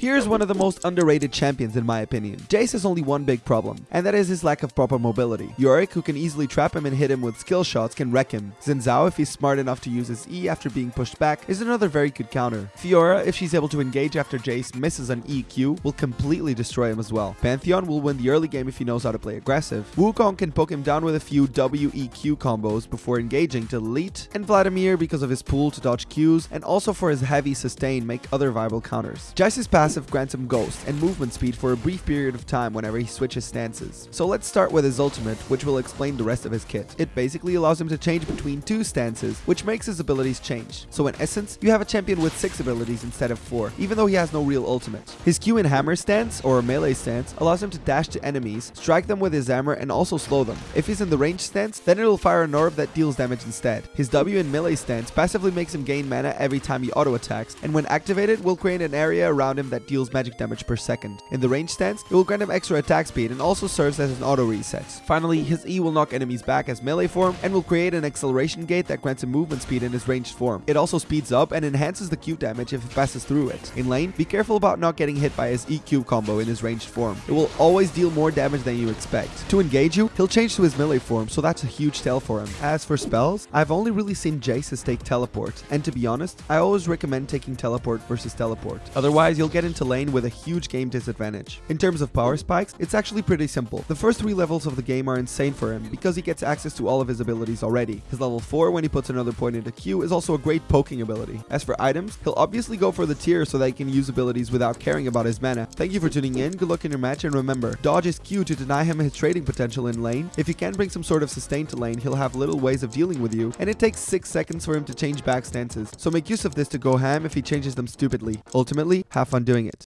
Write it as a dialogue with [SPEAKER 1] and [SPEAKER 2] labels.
[SPEAKER 1] Here's one of the most underrated champions in my opinion. Jayce has only one big problem, and that is his lack of proper mobility. Yorick, who can easily trap him and hit him with skill shots, can wreck him. Xin Zhao, if he's smart enough to use his E after being pushed back, is another very good counter. Fiora, if she's able to engage after Jayce misses an EQ, will completely destroy him as well. Pantheon will win the early game if he knows how to play aggressive. Wukong can poke him down with a few WEQ combos before engaging to delete, and Vladimir because of his pool to dodge Qs, and also for his heavy sustain make other viable counters. Jayce's passive passive grants him Ghost and movement speed for a brief period of time whenever he switches stances. So let's start with his ultimate, which will explain the rest of his kit. It basically allows him to change between two stances, which makes his abilities change. So in essence, you have a champion with 6 abilities instead of 4, even though he has no real ultimate. His Q in hammer stance, or melee stance, allows him to dash to enemies, strike them with his hammer and also slow them. If he's in the range stance, then it'll fire an orb that deals damage instead. His W in melee stance passively makes him gain mana every time he auto attacks, and when activated will create an area around him that deals magic damage per second. In the range stance, it will grant him extra attack speed and also serves as an auto reset. Finally, his E will knock enemies back as melee form and will create an acceleration gate that grants him movement speed in his ranged form. It also speeds up and enhances the Q damage if it passes through it. In lane, be careful about not getting hit by his EQ combo in his ranged form. It will always deal more damage than you expect. To engage you, he'll change to his melee form, so that's a huge tell for him. As for spells, I've only really seen Jayce's take teleport, and to be honest, I always recommend taking teleport versus teleport. Otherwise, you'll get into lane with a huge game disadvantage. In terms of power spikes, it's actually pretty simple. The first three levels of the game are insane for him because he gets access to all of his abilities already. His level 4 when he puts another point into Q is also a great poking ability. As for items, he'll obviously go for the tear so that he can use abilities without caring about his mana. Thank you for tuning in, good luck in your match and remember, dodge is Q to deny him his trading potential in lane. If you can bring some sort of sustain to lane, he'll have little ways of dealing with you and it takes 6 seconds for him to change back stances. So make use of this to go ham if he changes them stupidly. Ultimately, have fun doing it.